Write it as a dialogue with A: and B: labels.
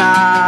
A: hablar.